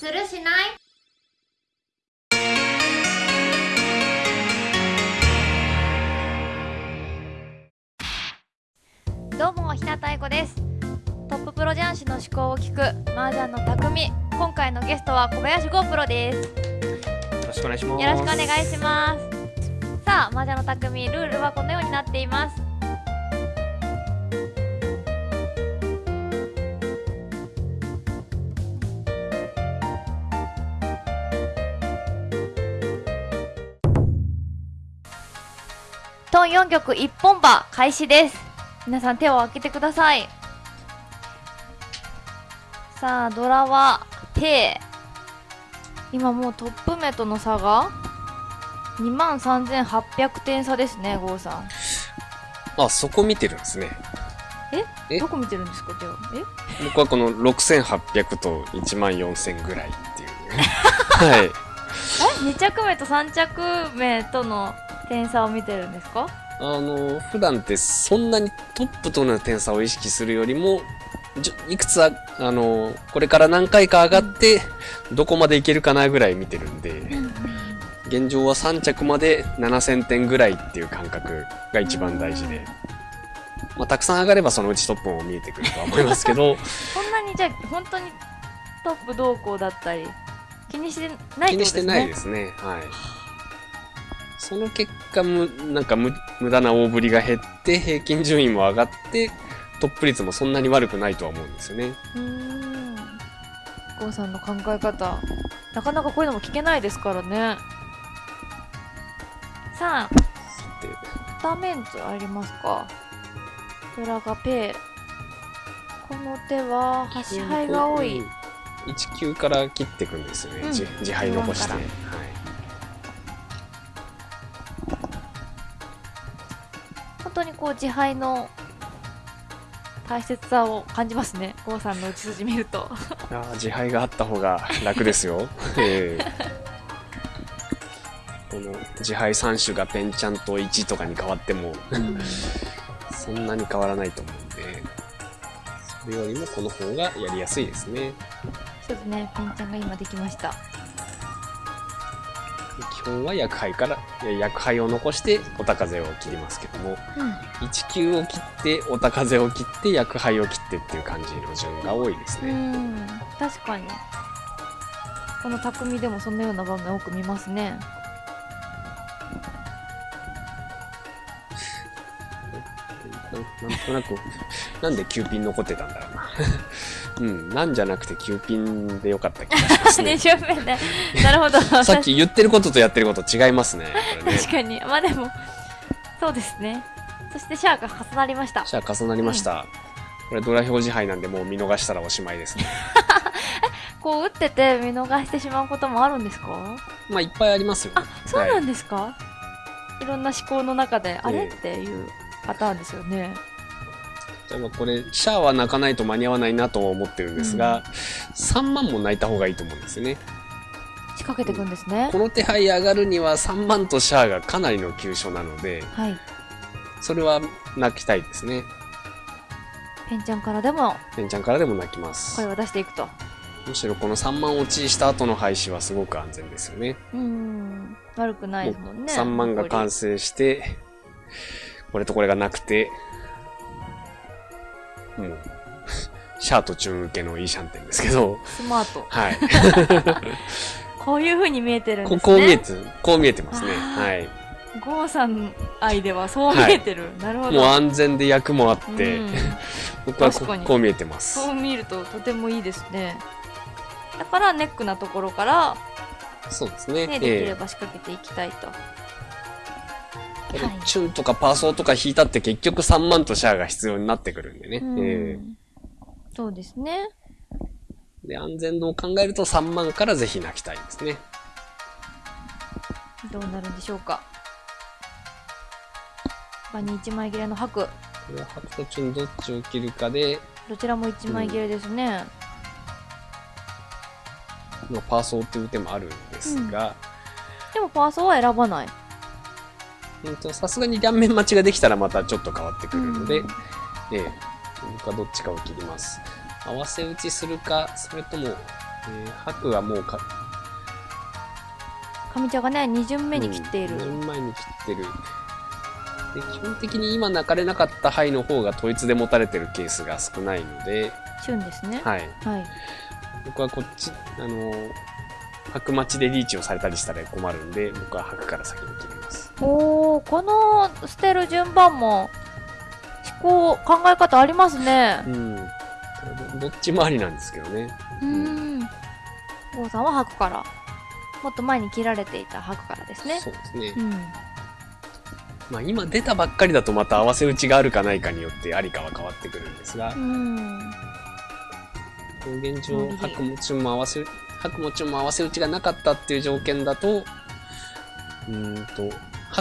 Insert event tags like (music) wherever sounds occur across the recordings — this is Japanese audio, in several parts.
するしない？どうも日向愛子です。トッププロ雀士の思考を聞く麻雀の匠。今回のゲストは小林剛プロです。よろしくお願いします。よろしくお願いします。さあ麻雀の匠ルールはこのようになっていますトン4曲一本馬開始です皆さん手を開けてくださいさあドラは手今もうトップ目との差が2万3800点差ですね郷さんあ、そこ見てるんですね。えどこ見てるんですかじゃあえ僕はこの6800と1万4000ぐらいっていう。はい。え2着目と3着目との点差を見てるんですか？あの、普段ってそんなにトップとの点差を意識するよりも、いくつあ、あの、これから何回か上がって、どこまでいけるかなぐらい見てるんで、現状は3着まで7000点ぐらいっていう感覚が一番大事で、まあ、たくさん上がればそのうちトップも見えてくるとは思いますけど、(laughs) そんなにじゃあ本当にトップ動向だったり気にしてないですね？気にしてないですね。はい。その結果、む、なんか無無駄な大振りが減って、平均順位も上がって、トップ率もそんなに悪くないとは思うんですよね。うーん。郷さんの考え方。なかなかこういうのも聞けないですからね。さあで、ダメンツありますか？ドラがペー。この手は端牌が多い、1級から切っていくんですよね。うん。自自敗残して。当にこう自敗の大切さを感じますね。郷さんの打ち筋見ると。(laughs) あー自敗があった方が楽ですよ。(laughs) ええ。この自敗3種がペンチャンと1とかに変わっても、そんなに変わらないと思うんで、それよりもこの方がやりやすいですね。そうですね。ペンちゃんが今できました基本は薬杯から、薬杯を残してお高風を切りますけども、1球を切って、お高風を切って、薬杯を切ってっていう感じの順が多いですうね。ん確かにこの匠でもそのような場面多く見ますねな (laughs) なんとなく、なんで9ピン残ってたんだろうな。うん、なんじゃなくて9ピンでよかった気がしますね2。周目ねなるほど (laughs) さっき言ってることとやってること違いますね。ね。(laughs) 確かにまあでもそうですねそしてシャアが重なりましたじゃあ重なりました。これドラ表示杯なんでもう見逃したらおしまいですね。(laughs) こう打ってて見逃してしまうこともあるんですか？まあいっぱいありますよ。あそうなはいんですか、い、ろんな思考の中であれ、ええっていうパターンですよね例えばこれ、シャアは泣かないと間に合わないなとは思ってるんですが、3万も泣いた方がいいと思うんですよね。仕掛けていくんですねこの手配上がるには3万とシャアがかなりの急所なので、はいそれは泣きたいですね。ペンちゃんからでもペンちゃんからでも泣きます声。を出していくとむしろこの3万落ちした後の廃止はすごく安全ですよね。うーん悪くないですもんね3万が完成して、これとこれがなくて、もう、(laughs) シャアとチュン受けのいいシャンテンですけど、スマート。はい。(laughs) こういう風に見えてるんですね。ここう見えて、こう見えてますね。はい。ゴーさん愛ではそう見えてる、なるほど。もう安全で役もあって、うん。(laughs) 僕はこう見えてます。そう見るととてもいいですね。だからネックなところから、そうですね。ね、できれえば仕掛けていきたいと、えこれはいチュンとかパーソーとか引いたって結局3万とシャアが必要になってくるんでね。うん。えそうですね。えで、安全度を考えると3万からぜひ泣きたいですね。どうなるんでしょうか。場に1枚切れの白これは白とチュンどっちを切るかで、どちらも1枚切れですね、まあ、パーソーっていう手もあるんですが、でもパーソーは選ばないさすがに両面待ちができたらまたちょっと変わってくるので、うん。ええ僕はどっちかを切ります。合わせ打ちするか、それともえー白はもうか上茶がね2巡目に切っている、うん、4前に切ってる。で基本的に今泣かれなかった灰の方が統一で持たれてるケースが少ないので、旬ですね。はい、はい。僕はこっちあの白待ちでリーチをされたりしたら困るんで僕は白から先に切りますおおこの捨てる順番も思考考え方ありますね。うん。どどっちもありなんですけどね。うーん。郷さんは白から。もっと前に切られていた白からですね。そうですね、うん。まあ今出たばっかりだとまた合わせ打ちがあるかないかによってありかは変わってくるんですが、うん。現状うん白もチュンも合わせ白もチュンも合わせ打ちがなかったっていう条件だとうーんと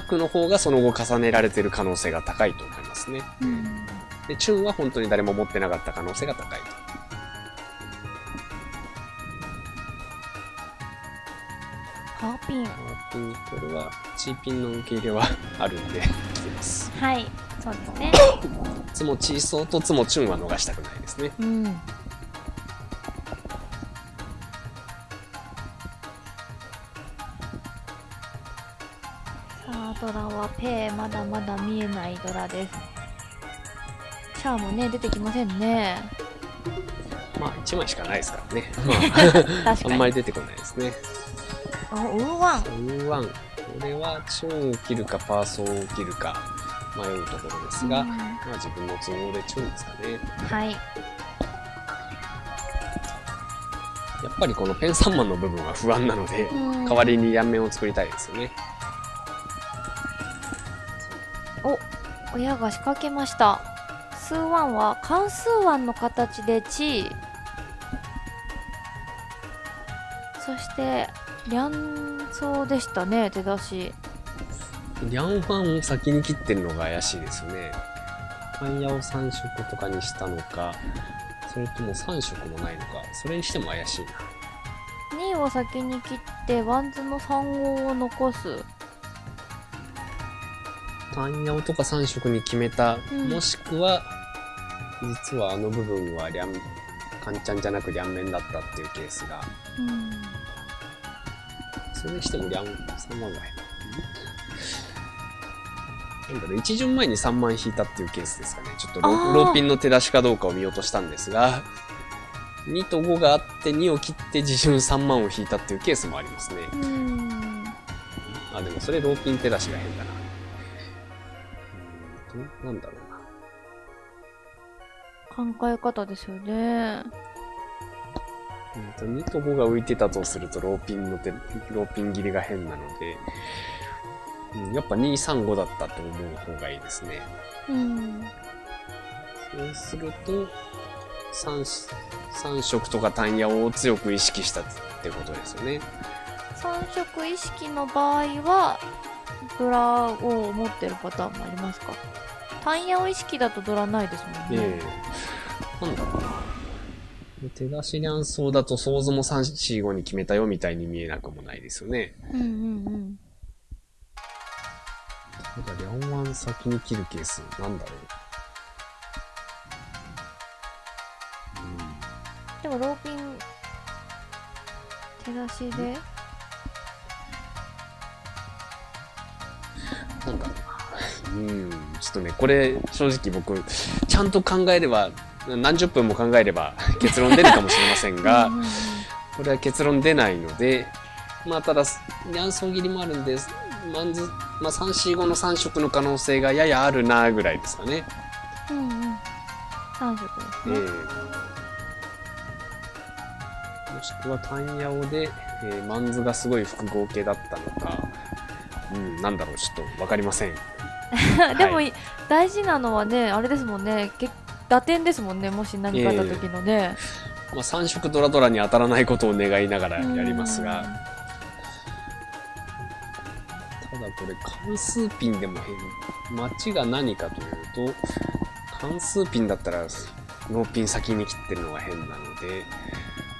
白の方がその後重ねられてる可能性が高いと思いますね。うん。でチュンは本当に誰も持ってなかった可能性が高いと。ハーピン。ハーピンこれはチーピンの受け入れはあるんで来てます。はいそうですね。(coughs) ツモチーソーとツモチュンは逃したくないですね。うんはペイまだまだ見えないドラです。シャーもね出てきませんね。まあ1枚しかないですからね。確あかに。(laughs) んまり出てこないですね。おウーワン。ウーワン。これはチュンを切るかパーソーを切るか迷うところですが、うん。まあ自分の都合でチュンですかね。はい。やっぱりこのペン3マンの部分は不安なので代代わりに両面を作りたいですよね親が仕掛けました。数ワンは関数ワンの形で地位。そして両層でしたね手出し。リャンファンを先に切ってるのが怪しいですよね。タンヤを3色とかにしたのかそれとも3色もないのかそれにしても怪しいな。2位を先に切ってワンズの3号を残す単ヤオとか3色に決めた、うん。もしくは実はあの部分は両カンチャンじゃなく両面だったっていうケースがうん。それにしても両3万が変なんだろう一巡前に3万引いたっていうケースですかね。ちょっとロあー。ローピンの手出しかどうかを見落としたんですが2と5があって2を切って自巡3万を引いたっていうケースもありますね。うん。あでもそれローピン手出しが変だななんだろうな考え方ですよねうんと2と5が浮いてたとするとローピンの手、ローピン切りが変なので、うん、やっぱ2、3、5だったと思う方がいいですね。うんそうすると、3, 三色とか単ヤを強く意識したってことですよね。3色意識の場合はドラを持ってるパターンもありますか？単ヤを意識だとドラないですもんえね、えなんだろうな。手出し乱走だと想像も3、4、5に決めたよみたいに見えなくもないですよね。うんうんうんただ、両腕先に切るケース、なんだろう。でもローピン手出しでうん、ちょっとね、これ、正直僕、ちゃんと考えれば、何十分も考えれば (laughs) 結論出るかもしれませんがこれは結論出ないので、まあ、ただ、乱走切りもあるんです。まんず、まあ、3、4、5の3色の可能性がややあるな、ぐらいですかね。うんうん3色えですね、えもしくは単ヤオで、えー、マンズがすごい複合系だったのか、うん、なんだろう、ちょっとわかりません。(laughs) でも、はい。大事なのはねあれですもんね。け打点ですもんね。もし何かあった時のね、まあ、3色ドラドラに当たらないことを願いながらやりますが、ただこれ関数ピンでも変、待ちが何かというと、関数ピンだったらローピン先に切ってるのが変なので、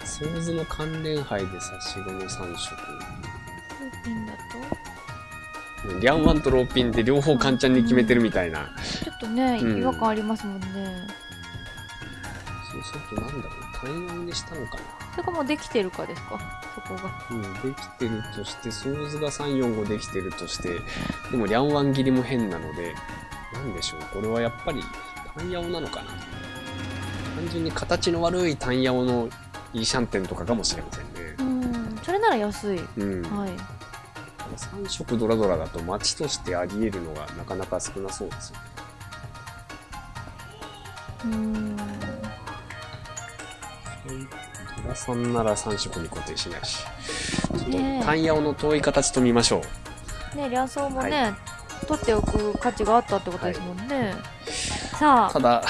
ソーズの関連杯で差し子の3色。リャンワンとローピンで両方カンチャンに決めてるみたいな。ちょっとね、うん。違和感ありますもんね。そうするとなんだろう、単四にしたのかな。れかもうできてるかですか？そこが。うん、できてるとして、ソーズが345できてるとして、でも、リャンワン切りも変なので、なんでしょう、これはやっぱり、タンヤオなのかな。単純に形の悪いタンヤオのイーシャンテンとかかもしれませんね。うんそれなら安い。うん。はい3色ドラドラだと街としてあり得るのがなかなか少なそうですよね。うん。ドラさんなら3色に固定しないし。ちょっとタンヤオの遠い形と見ましょう。ね両層もね、は取っておく価値があったってことですもんね、さあ。ただ、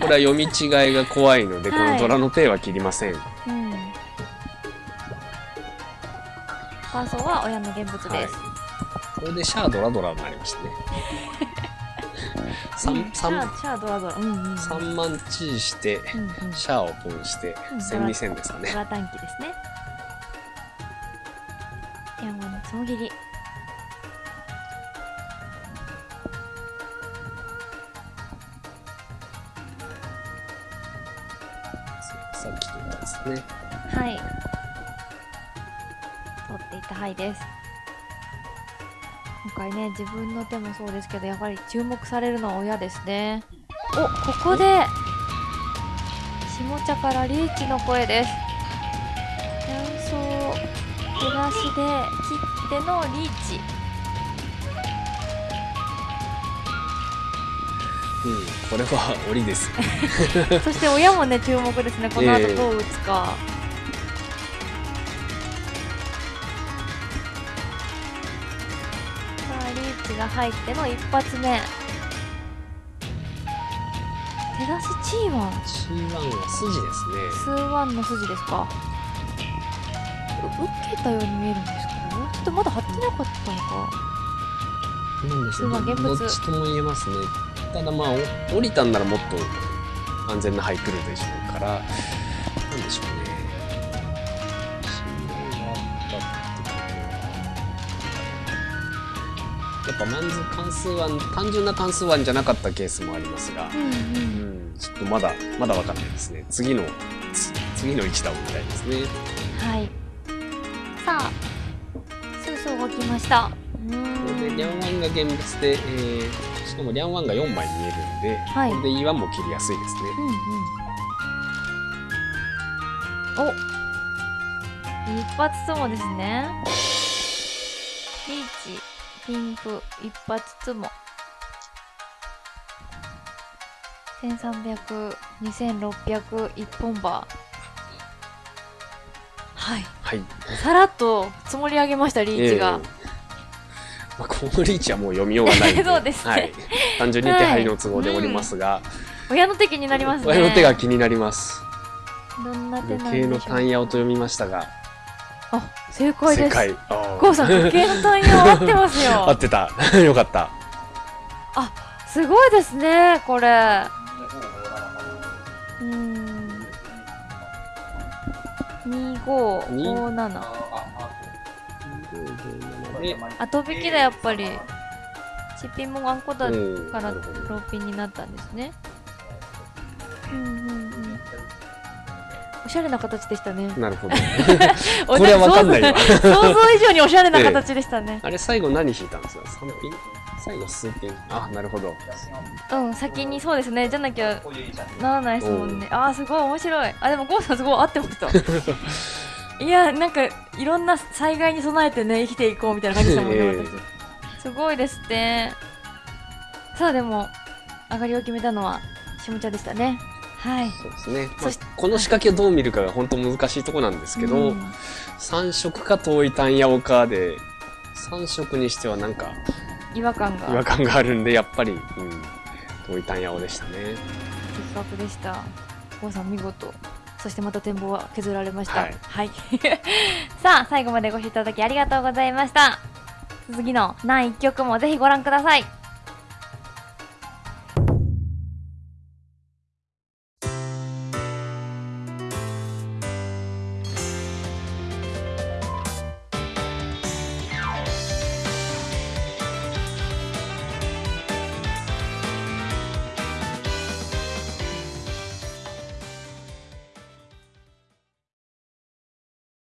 これは読み違いが怖いので、こはい。のドラの手は切りません。うんファーソーは親の現物です、はい。これでシャアドラドラになりましたね。(laughs) うん。3、シャ三アシャアドラドラ。うんうんうん。三万チーして、うんうん。シャアをポンしてうん、1000、2000ですかね。ドラ短期ですね。山のつもぎり取っていたはいです。今回ね自分の手もそうですけどやはり注目されるのは親ですね。おここで下茶からリーチの声です。卵巣照らしで切ってのリーチ。うん、これは檻です。(laughs) そして親もね注目ですね。この後ええどう打つか、さあリーチが入っての一発目。手出しチーワン。C1 は筋ですスーワンの筋ですか。受けたように見えるんですか？ちょっとまだ貼ってなかったのか。ね。なんでしょうまあ現物。どっちとも言えますね。ただまあ、お降りたんならもっと安全な範囲来るでしょうから、なんでしょうね。やっぱマンズカンスーワン、単純なカンスーワンじゃなかったケースもありますが、うんううん。ん、ちょっとまだ、まだわかんないですね。次の、つ次の一打を見たいですね。はい。さあスーソー動きました。これでリャンワンが現物で、えー、しかもリャンワンが4枚見えるんで、はい。これで E1 も切りやすいですね。うんうん。お一発つもですねピンプ一発つも13002600一本バーはい。はい。さらっと積もり上げましたリーチが、えーまあ、このリーチはもう読みようがないんで。(laughs) そうですね。はい、単純に手配の都合でおりますが、親の手気になりますね。親の手が気になります。どんな手なん時計のでしょう。単ヤオと読みましたが、あ正解です正解。さん時計の単位合ってますよ (laughs) 合ってた。(laughs) よかった。すごいですねこれうーん2557で後引きだやっぱりチッピンもワンコだうんからローピンになったんですねうんうんうんおしゃれな形でしたね。なるほど。お (laughs) これはわかんないわ。想像以上におしゃれな形でしたね、あれ最後何引いたんですか ?3 ピン？最後数ピン？あ、なるほど。うん先にそうですね。じゃなきゃならないですもんね。あーすごい面白い。あでもゴーさんすごい合ってました (laughs) いやなんかいろんな災害に備えてね生きていこうみたいな感じでしたもんね、えすごいですってさあでも上がりを決めたのは下茶でしたねはい。そうですね。まあこの仕掛けをどう見るかが本当難しいところなんですけど、うん3色か遠い単ヤオかで、3色にしてはなんか違和感が。違和感があるんで、やっぱり、うん、遠い単ヤオでしたね。的確でした。ゴーさん見事。そしてまた展望は削られました。はい。はい、(laughs) さあ最後までご視聴いただきありがとうございました。次の何1曲もぜひご覧ください